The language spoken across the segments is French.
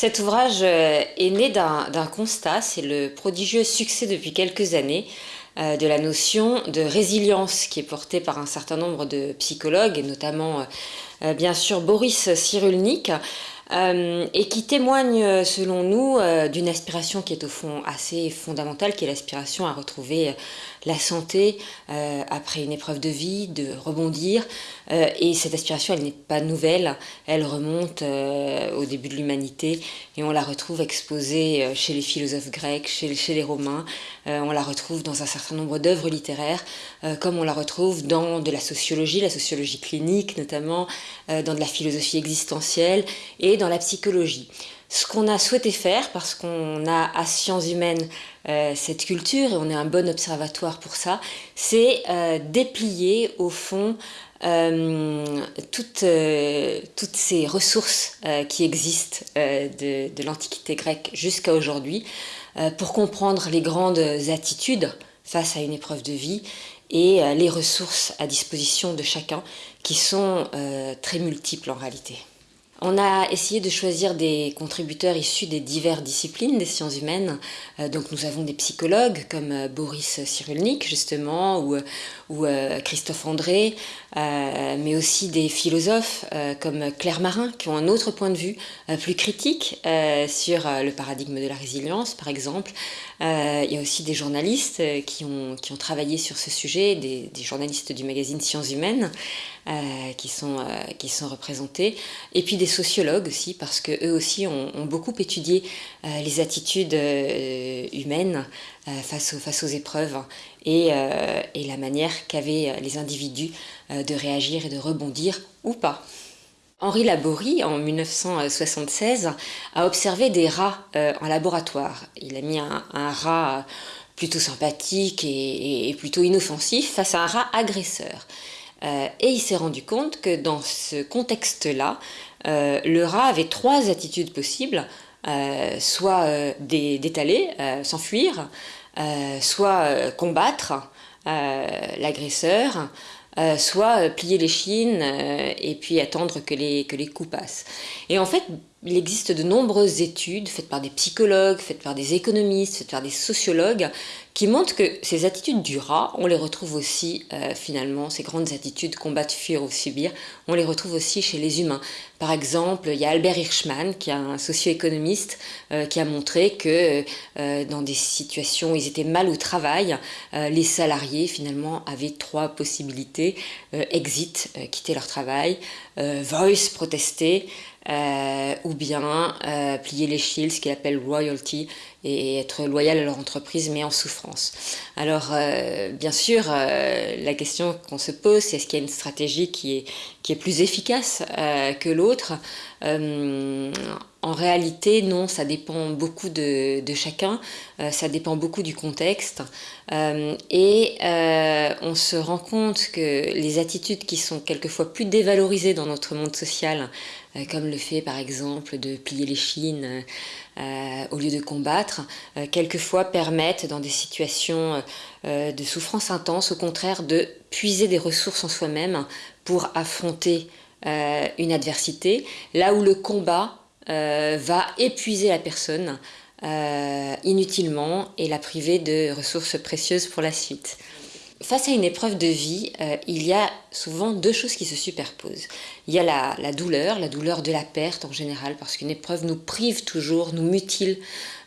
Cet ouvrage euh, est né d'un constat, c'est le prodigieux succès depuis quelques années euh, de la notion de résilience qui est portée par un certain nombre de psychologues, et notamment euh, bien sûr Boris Cyrulnik, et qui témoigne selon nous d'une aspiration qui est au fond assez fondamentale, qui est l'aspiration à retrouver la santé euh, après une épreuve de vie, de rebondir. Euh, et cette aspiration, elle n'est pas nouvelle, elle remonte euh, au début de l'humanité et on la retrouve exposée chez les philosophes grecs, chez, chez les Romains, on la retrouve dans un certain nombre d'œuvres littéraires, comme on la retrouve dans de la sociologie, la sociologie clinique notamment, dans de la philosophie existentielle et dans la psychologie. Ce qu'on a souhaité faire, parce qu'on a à Sciences Humaines euh, cette culture, et on est un bon observatoire pour ça, c'est euh, déplier au fond euh, toutes, ces ressources qui existent de l'Antiquité grecque jusqu'à aujourd'hui, pour comprendre les grandes attitudes face à une épreuve de vie et les ressources à disposition de chacun qui sont très multiples en réalité. On a essayé de choisir des contributeurs issus des diverses disciplines des sciences humaines. Euh, donc nous avons des psychologues comme euh, Boris Cyrulnik justement ou, euh, Christophe André, mais aussi des philosophes comme Claire Marin qui ont un autre point de vue plus critique sur le paradigme de la résilience par exemple. il y a aussi des journalistes qui ont, travaillé sur ce sujet, des, journalistes du magazine Sciences Humaines. Qui, sont, représentés, sociologues aussi, parce qu'eux aussi ont, beaucoup étudié euh, les attitudes humaines face, aux, face aux épreuves et, la manière qu'avaient les individus de réagir et de rebondir ou pas. Henri Laborie, en 1976, a observé des rats en laboratoire. Il a mis un, rat plutôt sympathique et, plutôt inoffensif face à un rat agresseur. Euh, et il s'est rendu compte que dans ce contexte-là, euh, le rat avait trois attitudes possibles, euh, soit d'étaler, s'enfuir, soit combattre l'agresseur, soit plier les chines et puis attendre que les, que les coups passent. Et en fait, il existe de nombreuses études faites par des psychologues, faites par des économistes, faites par des sociologues, qui montrent que ces attitudes du rat, on les retrouve aussi euh, finalement, ces grandes attitudes combattre, fuir ou subir, on les retrouve aussi chez les humains. Par exemple, il y a Albert Hirschman, qui est un socio-économiste, euh, qui a montré que euh, dans des situations où ils étaient mal au travail, les salariés finalement avaient trois possibilités. exit, quitter leur travail, voice, protester, ou bien euh, plier les shields, ce qu'il appelle royalty, et être loyal à leur entreprise, mais en souffrance. Alors, euh, bien sûr, la question qu'on se pose, c'est est-ce qu'il y a une stratégie qui est, qui est plus efficace que l'autre? En réalité, non, ça dépend beaucoup de, chacun, ça dépend beaucoup du contexte. et on se rend compte que les attitudes qui sont quelquefois plus dévalorisées dans notre monde social, euh, comme le fait par exemple de plier les chines euh, au lieu de combattre, euh, quelquefois permettent dans des situations de souffrance intense au contraire de puiser des ressources en soi-même pour affronter une adversité, là où le combat va épuiser la personne inutilement et la priver de ressources précieuses pour la suite. Face à une épreuve de vie, euh, il y a souvent deux choses qui se superposent. Il y a la, douleur, la douleur de la perte en général, parce qu'une épreuve nous prive toujours, nous mutile.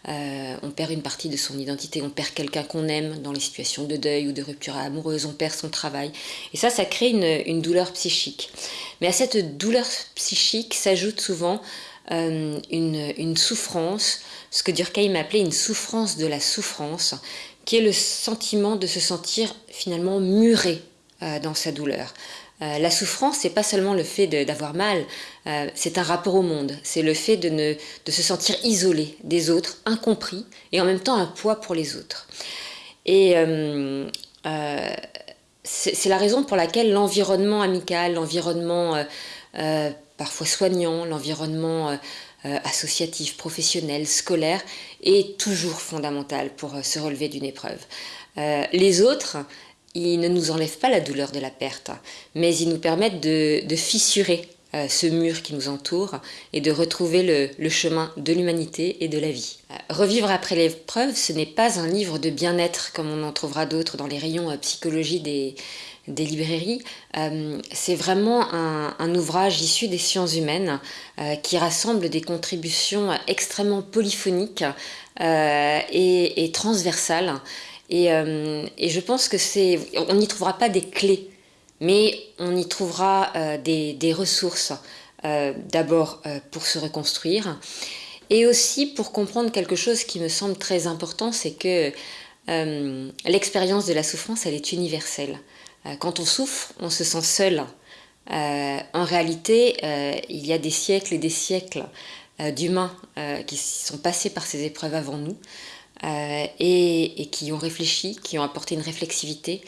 Euh, on perd une partie de son identité, on perd quelqu'un qu'on aime dans les situations de deuil ou de rupture amoureuse, on perd son travail. Et ça, ça crée une, douleur psychique. Mais à cette douleur psychique s'ajoute souvent euh, une, une, souffrance, ce que Durkheim appelait une souffrance de la souffrance, qui est le sentiment de se sentir finalement muré euh, dans sa douleur. Euh, la souffrance, c'est pas seulement le fait d'avoir mal, euh, c'est un rapport au monde. C'est le fait de, ne, de se sentir isolé des autres, incompris, et en même temps un poids pour les autres. Et c'est la raison pour laquelle l'environnement amical, l'environnement parfois soignant, l'environnement euh, associatif, professionnel, scolaire, est toujours fondamental pour euh, se relever d'une épreuve. Euh, les autres, ils ne nous enlèvent pas la douleur de la perte, mais ils nous permettent de, fissurer ce mur qui nous entoure et de retrouver le, chemin de l'humanité et de la vie. Revivre après l'épreuve, ce n'est pas un livre de bien-être comme on en trouvera d'autres dans les rayons psychologie des, des librairies. c'est vraiment un, ouvrage issu des sciences humaines qui rassemble des contributions extrêmement polyphoniques et, et transversales euh, et, je pense que c'est, on n'y trouvera pas des clés, mais on y trouvera euh, des, ressources, euh, d'abord pour se reconstruire, et aussi pour comprendre quelque chose qui me semble très important, c'est que l'expérience de la souffrance, elle est universelle. Quand on souffre, on se sent seul. en réalité, il y a des siècles et des siècles d'humains qui sont passés par ces épreuves avant nous. Euh, et, qui ont réfléchi, qui ont apporté une réflexivité.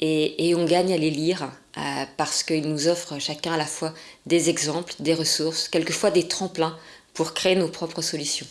Et, on gagne à les lire euh, parce qu'ils nous offrent chacun à la fois des exemples, des ressources, quelquefois des tremplins pour créer nos propres solutions.